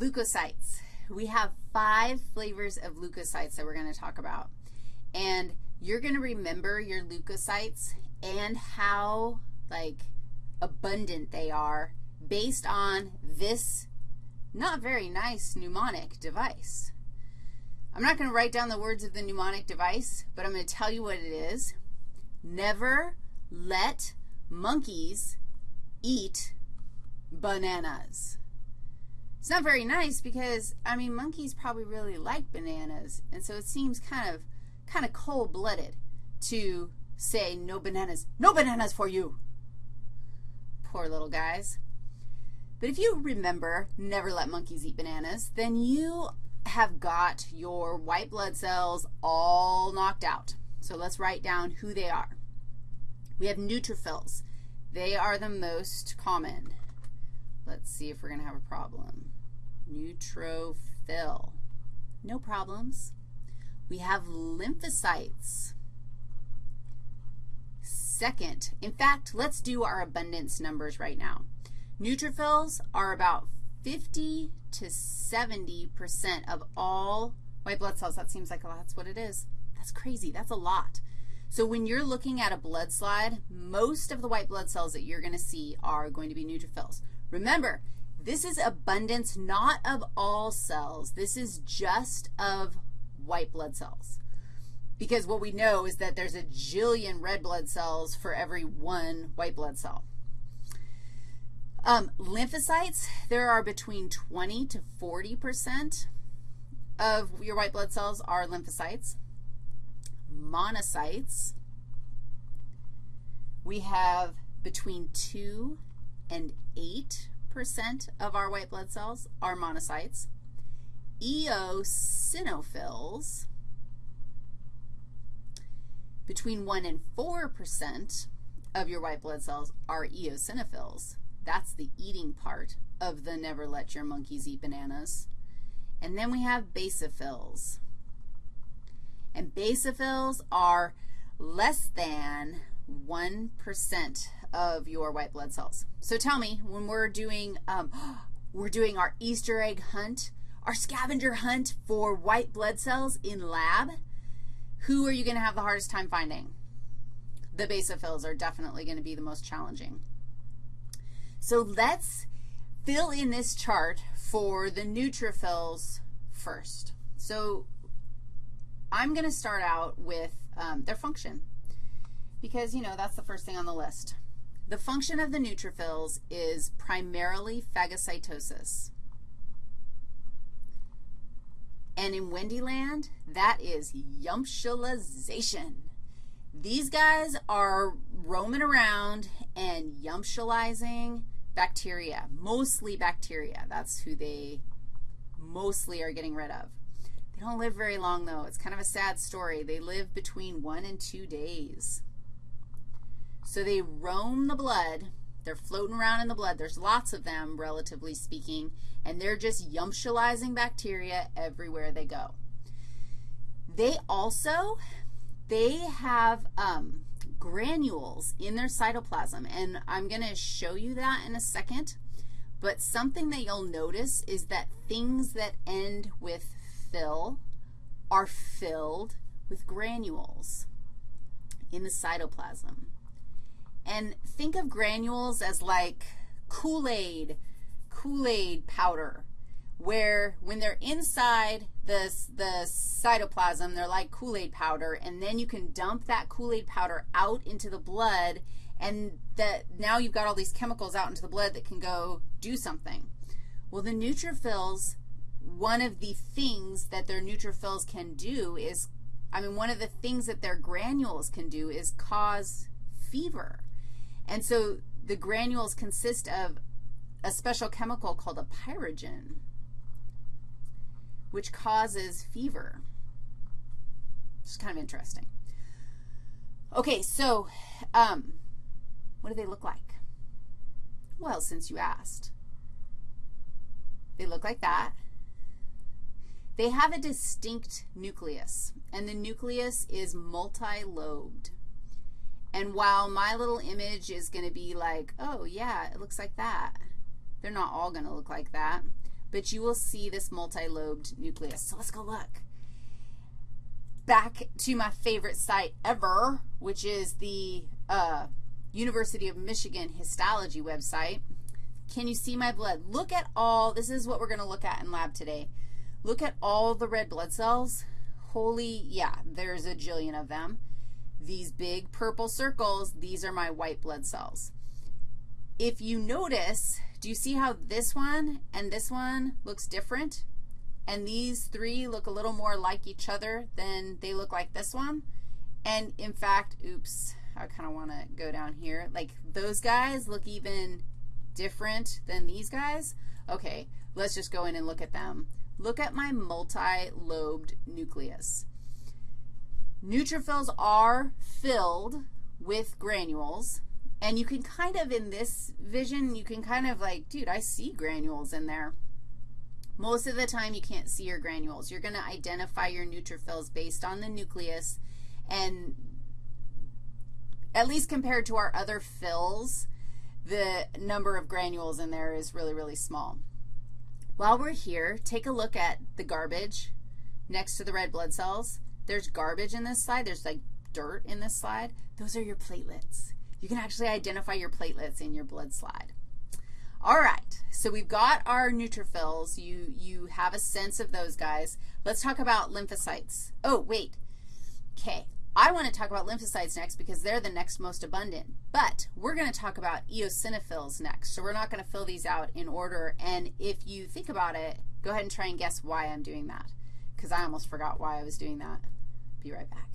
Leukocytes. We have five flavors of leukocytes that we're going to talk about. And you're going to remember your leukocytes and how, like, abundant they are based on this not very nice mnemonic device. I'm not going to write down the words of the mnemonic device, but I'm going to tell you what it is. Never let monkeys eat bananas. It's not very nice because, I mean, monkeys probably really like bananas, and so it seems kind of, kind of cold-blooded to say no bananas, no bananas for you. Poor little guys. But if you remember never let monkeys eat bananas, then you have got your white blood cells all knocked out. So let's write down who they are. We have neutrophils. They are the most common. Let's see if we're going to have a problem. Neutrophil. No problems. We have lymphocytes. Second, in fact, let's do our abundance numbers right now. Neutrophils are about 50 to 70% of all white blood cells. That seems like that's what it is. That's crazy. That's a lot. So when you're looking at a blood slide, most of the white blood cells that you're going to see are going to be neutrophils. Remember, this is abundance not of all cells. This is just of white blood cells. Because what we know is that there's a jillion red blood cells for every one white blood cell. Um, lymphocytes, there are between 20 to 40 percent of your white blood cells are lymphocytes. Monocytes, we have between 2 and 8 percent of our white blood cells are monocytes. Eosinophils, between 1 and 4 percent of your white blood cells are eosinophils. That's the eating part of the never let your monkeys eat bananas. And then we have basophils. And basophils are less than 1% of your white blood cells. So tell me, when we're doing, um, we're doing our Easter egg hunt, our scavenger hunt for white blood cells in lab, who are you going to have the hardest time finding? The basophils are definitely going to be the most challenging. So let's fill in this chart for the neutrophils first. So I'm going to start out with um, their function because, you know, that's the first thing on the list. The function of the neutrophils is primarily phagocytosis. And in Wendyland, that is yumptialization. These guys are roaming around and yumptializing bacteria, mostly bacteria. That's who they mostly are getting rid of. They don't live very long, though. It's kind of a sad story. They live between one and two days. So they roam the blood. They're floating around in the blood. There's lots of them, relatively speaking, and they're just yumptializing bacteria everywhere they go. They also, they have um, granules in their cytoplasm, and I'm going to show you that in a second. But something that you'll notice is that things that end with fill are filled with granules in the cytoplasm. And think of granules as like Kool-Aid, Kool-Aid powder, where when they're inside the, the cytoplasm, they're like Kool-Aid powder, and then you can dump that Kool-Aid powder out into the blood, and that now you've got all these chemicals out into the blood that can go do something. Well, the neutrophils, one of the things that their neutrophils can do is, I mean, one of the things that their granules can do is cause fever. And so the granules consist of a special chemical called a pyrogen which causes fever. It's kind of interesting. Okay, so um, what do they look like? Well, since you asked. They look like that. They have a distinct nucleus, and the nucleus is multi-lobed. And while my little image is going to be like, oh, yeah, it looks like that, they're not all going to look like that. but you will see this multi-lobed nucleus. So let's go look. Back to my favorite site ever, which is the uh, University of Michigan histology website. Can you see my blood? Look at all, this is what we're going to look at in lab today. Look at all the red blood cells. Holy, yeah, there's a jillion of them. These big purple circles, these are my white blood cells. If you notice, do you see how this one and this one looks different? And these three look a little more like each other than they look like this one. And in fact, oops, I kind of want to go down here. Like those guys look even different than these guys. Okay, let's just go in and look at them. Look at my multi-lobed nucleus. Neutrophils are filled with granules, and you can kind of, in this vision, you can kind of like, dude, I see granules in there. Most of the time, you can't see your granules. You're going to identify your neutrophils based on the nucleus, and at least compared to our other fills, the number of granules in there is really, really small. While we're here, take a look at the garbage next to the red blood cells. There's garbage in this slide. There's like dirt in this slide. Those are your platelets. You can actually identify your platelets in your blood slide. All right, so we've got our neutrophils. You, you have a sense of those guys. Let's talk about lymphocytes. Oh, wait. Okay, I want to talk about lymphocytes next because they're the next most abundant. But we're going to talk about eosinophils next. So we're not going to fill these out in order. And if you think about it, go ahead and try and guess why I'm doing that because I almost forgot why I was doing that. Be right back.